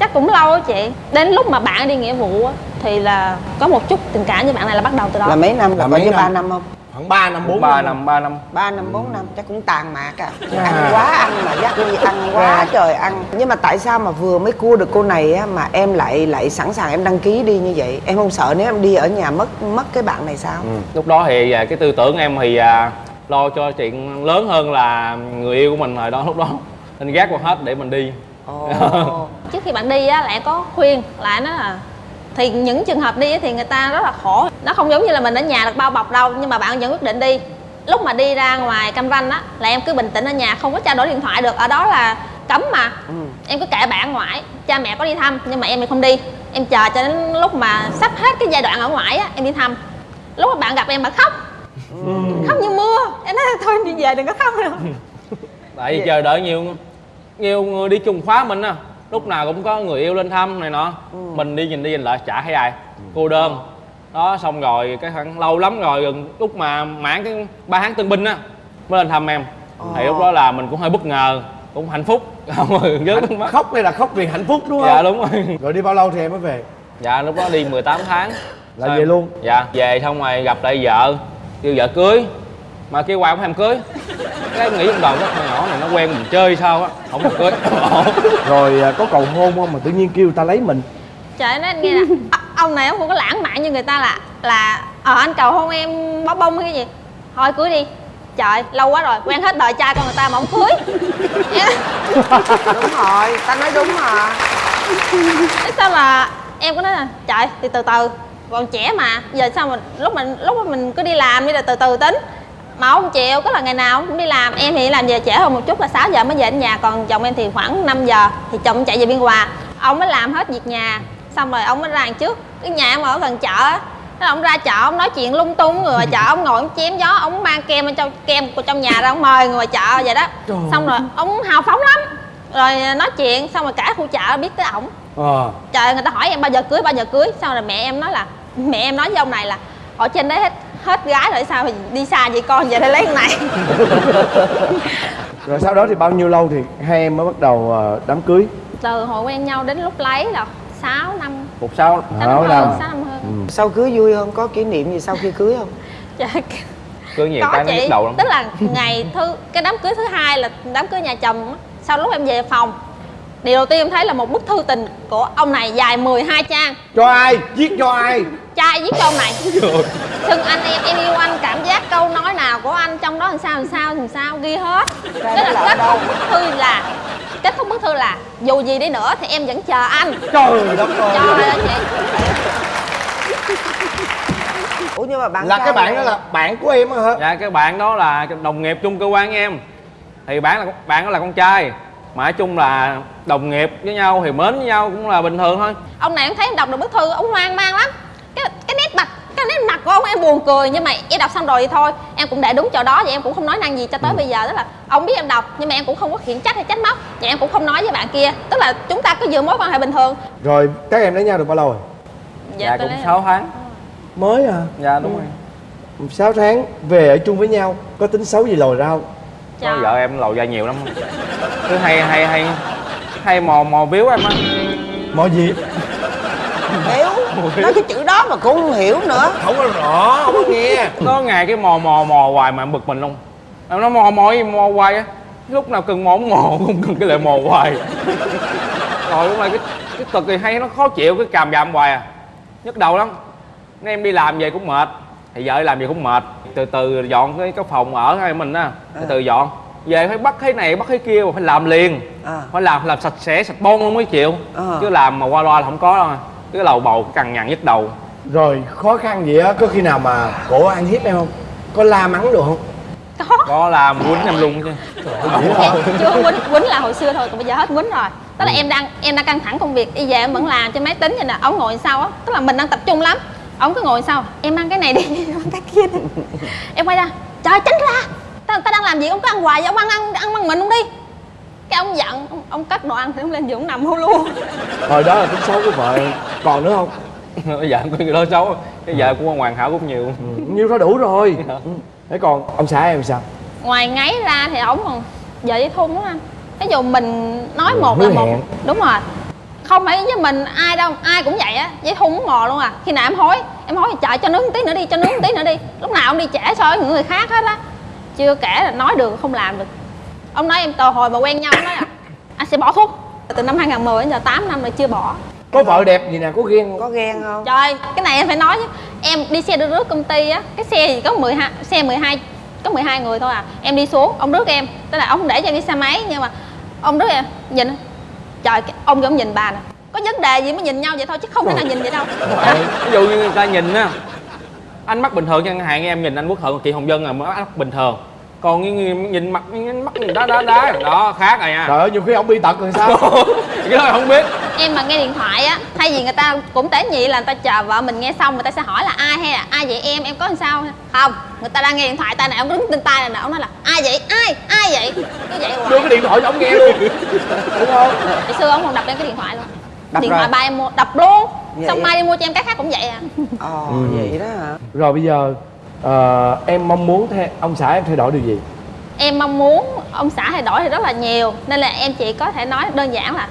Chắc cũng lâu á chị. Đến lúc mà bạn đi nghĩa vụ á thì là có một chút tình cảm với bạn này là bắt đầu từ đó. Là mấy năm? Là, Là có mấy ba năm không khoảng 3 năm 4 ba năm. ba năm. Ba năm bốn năm chắc cũng tàn mạc à. Ăn quá ăn mà dắt đi ăn quá trời ăn. Nhưng mà tại sao mà vừa mới cua được cô này á mà em lại lại sẵn sàng em đăng ký đi như vậy? Em không sợ nếu em đi ở nhà mất mất cái bạn này sao? Lúc đó thì à, cái tư tưởng em thì à, lo cho chuyện lớn hơn là người yêu của mình rồi đó lúc đó. Nên gác qua hết để mình đi. Ồ. [LAUGHS] trước khi bạn đi á em có khuyên lại nó là thì những trường hợp đi thì người ta rất là khổ. Nó không giống như là mình ở nhà được bao bọc đâu nhưng mà bạn vẫn quyết định đi. Lúc mà đi ra ngoài cam ranh á là em cứ bình tĩnh ở nhà không có trao đổi điện thoại được. Ở đó là cấm mà. Em cứ kệ bạn ở ngoài cha mẹ có đi thăm nhưng mà em thì không đi. Em chờ cho đến lúc mà sắp hết cái giai đoạn ở ngoài á em đi thăm. Lúc mà bạn gặp em bạn khóc. Khóc như mưa. Em nói thôi em đi về đừng có khóc nữa. [LAUGHS] Tại vì chờ đợi nhiều nhiều người đi chung khóa mình á lúc nào cũng có người yêu lên thăm này nọ. Mình đi nhìn đi nhìn lại chả thấy ai. Cô đơn. Đó xong rồi cái khoảng lâu lắm rồi gần lúc mà mãn cái ba tháng tân binh á mới lên thăm em. Thì lúc đó là mình cũng hơi bất ngờ cũng hạnh phúc. [LAUGHS] Không nước mắt khóc đây là khóc vì hạnh phúc đúng không? Dạ đúng rồi. Rồi đi bao lâu thì em mới về? Dạ lúc đó đi 18 tháng. Là về luôn? Dạ về xong rồi gặp lại vợ kêu vợ cưới mà kêu hoài không thèm cưới. Cái em nghĩ trong đầu cái con nhỏ này nó quen mình chơi sao á không thèm cưới. [LAUGHS] Rồi à, có cầu hôn không? Mà tự nhiên kêu người ta lấy mình. Trời nói anh nghe nè "Ờ, ông này ông không có lãng mạn như người ta là là ờ anh cầu hôn em bó bông hay cái gì? Thôi cưới đi. Trời lâu quá rồi quen hết đời trai con người ta mà không cưới. [LAUGHS] Đúng rồi ta nói đúng mà. Thế sao mà em có nói là trời thì từ từ còn trẻ mà giờ sao mà lúc mình lúc mà mình cứ đi làm đi là từ từ tính mà ông chịu có là ngày nào ông cũng đi làm. Em thì làm về trễ hơn một chút là 6 giờ mới về đến nhà còn chồng em thì khoảng 5 giờ thì chồng chạy về biên hòa. Ông mới làm hết việc nhà xong rồi ông mới ra đằng trước. Cái nhà em ở gần chợ á. Thế là ông ra chợ ông nói chuyện lung tung người ngoài chợ ông ngồi ông chém gió ông mang kem ở trong kem của trong nhà ra ông mời người ngoài chợ vậy đó. Xong rồi ông hào phóng lắm. Rồi nói chuyện xong rồi cả khu chợ biết tới ổng. Ờ. Trời người ta hỏi em bao giờ cưới bao giờ cưới. Xong rồi mẹ em nói là mẹ em nói với ông này là ở trên đấy hết hết gái rồi sao mà đi xa vậy con? Về đây lấy con này. [LAUGHS] Rồi sau đó thì bao nhiêu lâu thì hai em mới bắt đầu ờ, đám cưới? Từ hồi quen nhau đến lúc lấy là 6 năm. Một sau sáu Sáu năm. sáu năm hơn. Sau cưới vui không? Có kỷ niệm gì sau khi cưới không? [LAUGHS] Trời, cưới nhiều có cái nhức đầu lắm. Tức là ngày thứ cái đám cưới thứ hai là đám cưới nhà chồng á. sau lúc em về phòng điều đầu tiên em thấy là một bức thư tình của ông này dài 12 trang. Cho ai? Viết cho ai? Trai viết cho ông này? [LAUGHS] Xưng anh em em yêu anh cảm giác câu nói nào của anh trong đó làm sao làm sao làm sao ghi hết. Tức là kết thúc bức thư là kết thúc bức thư là dù gì đi nữa thì em vẫn chờ anh. Trời đất ơi. Trời ơi chị. Ủa nhưng mà bạn là cái bạn đó là bạn của em á hả? Dạ cái bạn đó là đồng nghiệp chung cơ quan em. Thì bạn là bạn đó là con trai mà nói chung là đồng nghiệp với nhau thì mến với nhau cũng là bình thường thôi. Ông này em thấy em đọc được bức thư ông hoang mang lắm. Cái cái nét mặt cái nét mặt của ông em buồn cười nhưng mà em đọc xong rồi thì thôi. Em cũng để đúng chỗ đó và em cũng không nói năng gì cho tới bây giờ. Tức là ông biết em đọc nhưng mà em cũng không có khiển trách hay trách móc. Và em cũng không nói với bạn kia. Tức là chúng ta cứ giữ mối quan hệ bình thường. Rồi các em lấy nhau được bao lâu rồi? Dạ, tôi cũng lấy- 6 tháng. Mới à dạ đúng rồi. 6 tháng về ở chung với nhau có tính xấu gì lồi ra không? Có vợ em lầu ra nhiều lắm cứ hay hay hay. Hay mò mò víu em á. Mọi gì? Hiểu nói cái chữ đó mà cũng không hiểu nữa. Không có rõ không có nghe. Có ngày cái mò mò mò hoài mà em bực mình luôn. Em nói mò mò gì mò hoài á. Lúc nào cần mò cũng mò [LAUGHS] không cần cái lại mò hoài. Rồi lúc này cái cái cực thì hay nó khó chịu cái càm ràm hoài à. Nhức đầu lắm. Nên em đi làm về cũng mệt. Thì vợ làm về cũng mệt. Từ từ dọn cái cái phòng ở hai mình á. Từ từ dọn về phải bắt cái này bắt cái kia mà phải làm liền. À. Phải làm làm sạch sẽ sạch bon luôn mới chịu. Ờ. chứ làm mà qua loa là không có đâu. Cái lầu bầu cái cằn nhằn nhức đầu. Rồi khó khăn gì á? Có khi nào mà cổ ăn hiếp em không? Có la mắng được không? Có. Có làm quýnh em luôn chứ. Chưa quýnh quýnh là hồi xưa thôi còn bây giờ hết quýnh rồi. Tức là em đang em đang căng thẳng công việc. Đi về em vẫn làm trên máy tính vậy nè. Ông ngồi sau á? Tức là mình đang tập trung lắm. Ông cứ ngồi sau em ăn cái này đi [LAUGHS] em ăn cái kia đi. Em quay ra. Trời tránh ra ta, ta đang làm gì ông cứ ăn hoài vậy ông ăn ăn ăn bằng mình không đi. Cái ông giận ông, ông cắt đồ ăn thì ông lên giường nằm hôn luôn. Hồi đó là tính xấu của vợ còn nữa không? [LAUGHS] Bây giờ có người đó xấu cái vợ cũng hoàn hảo cũng nhiều. Nhiêu đó đủ rồi. [LAUGHS] Ừ. thế còn ông xã em sao? Ngoài ngáy ra thì ổng còn giờ với thun lắm anh ví dụ mình nói Ừ, một là một. hẹn. đúng rồi. Không phải với mình ai đâu ai cũng vậy á. Với thun mò luôn à. Khi nào em hối em hối chạy cho nướng một tí nữa đi cho nướng một tí nữa đi. Lúc nào ông đi trễ so với những người khác hết á chưa kể là nói được không làm được. Ông nói em từ hồi mà quen nhau nói là anh sẽ bỏ thuốc. Từ năm 2010 đến giờ 8 năm rồi chưa bỏ. Có vợ đẹp gì nè có ghen không? Có ghen không? Trời, cái này em phải nói chứ. Em đi xe đưa rước công ty á Cái xe gì có 12, xe 12 Có 12 người thôi à. Em đi xuống, ông rước em. Tức là ông không để cho em đi xe máy Nhưng mà ông rước em, nhìn. Trời, cái- ông ông nhìn bà nè. Có vấn đề gì mới nhìn nhau vậy thôi Chứ không thể nào nhìn vậy đâu. [LAUGHS] Ví dụ như người ta nhìn á anh mắt bình thường chẳng hạn em nhìn anh quốc thuận chị hồng vân là mắt bình thường còn người nhìn mặt nhìn mắt nhìn đá đá đá. Đó khác rồi nha trời ơi nhiều khi ông bị tật rồi sao? [LAUGHS] Cái đó không biết. Em mà nghe điện thoại á Thay vì người ta cũng tế nhị là người ta chờ vợ mình nghe xong Người ta sẽ hỏi là ai hay là ai vậy em, em có làm sao? Không, người ta đang nghe điện thoại tay này Ông đứng trên tay này nè, ông nói là ai vậy, ai, ai vậy? Cứ vậy hoài. Đưa cái điện thoại cho ông nghe luôn. Đúng không? Hồi xưa ông còn đập lên cái điện thoại luôn. Đập Điện rồi. thoại ba em mua, đập luôn. Vậy Xong mai đi mua cho em cái khác cũng vậy à. Ờ Ừ. vậy đó hả? Rồi bây giờ ờ, em mong muốn thay, ông xã em thay đổi điều gì? Em mong muốn ông xã thay đổi thì rất là nhiều Nên là em chỉ có thể nói đơn giản là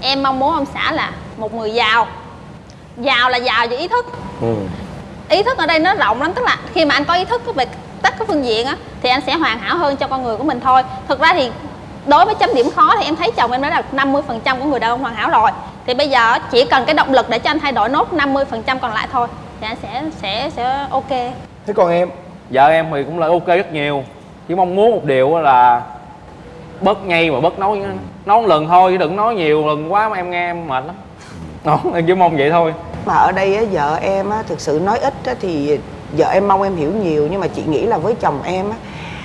Em mong muốn ông xã là một người giàu. Giàu là giàu về ý thức. Ừ. Ý thức ở đây nó rộng lắm Tức là khi mà anh có ý thức về tất các phương diện á Thì anh sẽ hoàn hảo hơn cho con người của mình thôi. Thực ra thì đối với chấm điểm khó thì em thấy chồng em đã là 50% của người đàn ông hoàn hảo rồi. Thì bây giờ chỉ cần cái động lực để cho anh thay đổi nốt 50% còn lại thôi Thì anh sẽ sẽ sẽ ok thế còn em? Vợ em thì cũng là ok rất nhiều. Chỉ mong muốn một điều á là bớt nhây mà bớt nói nói một lần thôi chứ đừng nói nhiều lần quá mà em nghe em mệt lắm. Đó em chỉ mong vậy thôi. Mà ở đây á, vợ em á, thực sự nói ít á, thì vợ em mong em hiểu nhiều nhưng mà chị nghĩ là với chồng em á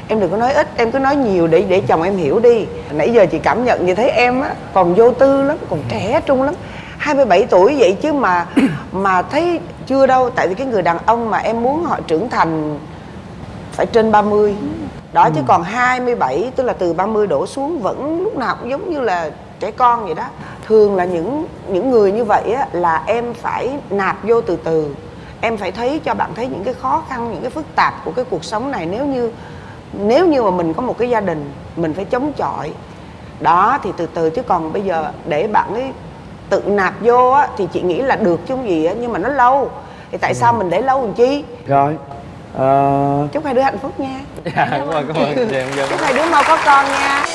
em đừng có nói ít em cứ nói nhiều để để chồng em hiểu đi. Nãy giờ chị cảm nhận như thấy em á còn vô tư lắm còn trẻ trung lắm. 27 tuổi vậy chứ mà mà thấy chưa đâu tại vì cái người đàn ông mà em muốn họ trưởng thành phải trên 30 đó chứ còn 27 tức là từ 30 đổ xuống vẫn lúc nào cũng giống như là trẻ con vậy đó. Thường là những những người như vậy á là em phải nạp vô từ từ. Em phải thấy cho bạn thấy những cái khó khăn những cái phức tạp của cái cuộc sống này. Nếu như nếu như mà mình có một cái gia đình mình phải chống chọi. Đó thì từ từ chứ còn bây giờ để bạn ấy tự nạp vô á thì chị nghĩ là được chứ không gì á nhưng mà nó lâu. Thì tại sao mình để lâu làm chi? Rồi ờ, chúc hai đứa hạnh phúc nha. Dạ cảm ơn [LAUGHS] cảm ơn. Chúc hai đứa mau có con nha